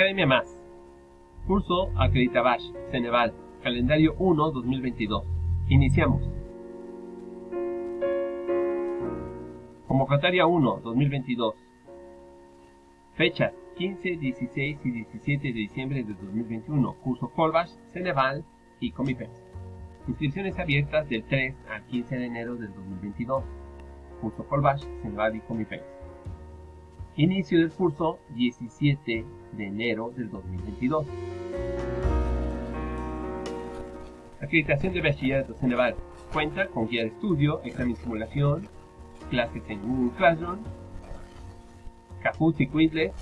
Academia Más. Curso Acreditabash, Ceneval, calendario 1 2022. Iniciamos. Convocatoria 1 2022. Fechas 15, 16 y 17 de diciembre de 2021. Curso Colbash, Ceneval y Comipens. Inscripciones abiertas del 3 al 15 de enero del 2022. Curso Colbash, Ceneval y Comipens. Inicio del curso 17 de enero del 2022. Acreditación de bachillerato Ceneval. Cuenta con guía de estudio, examen simulación, clases en Google Classroom, Kahoot y Quizlet,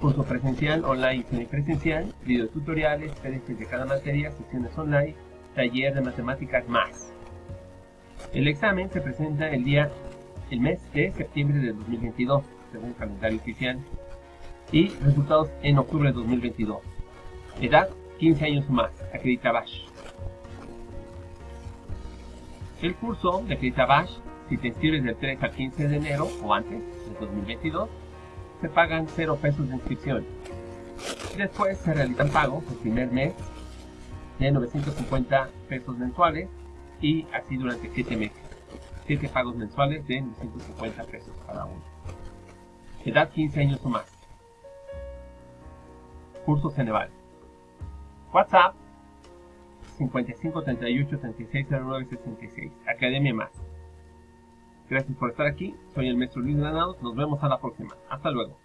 curso presencial, online y semipresencial, videotutoriales, PDFs de cada materia, sesiones online, taller de matemáticas más. El examen se presenta el día, el mes de septiembre de 2022, según el calendario oficial, y resultados en octubre de 2022. Edad, 15 años más, acredita Bash. El curso de acredita Bash, si te inscribes del 3 al 15 de enero o antes de 2022, se pagan 0 pesos de inscripción. Después se realizan pagos el primer mes de 950 pesos mensuales y así durante 7 meses. 7 pagos mensuales de 950 pesos cada uno. Edad 15 años o más. Curso Ceneval. WhatsApp 55 38 36 09 66. Academia Más. Gracias por estar aquí. Soy el maestro Luis Granados. Nos vemos a la próxima. Hasta luego.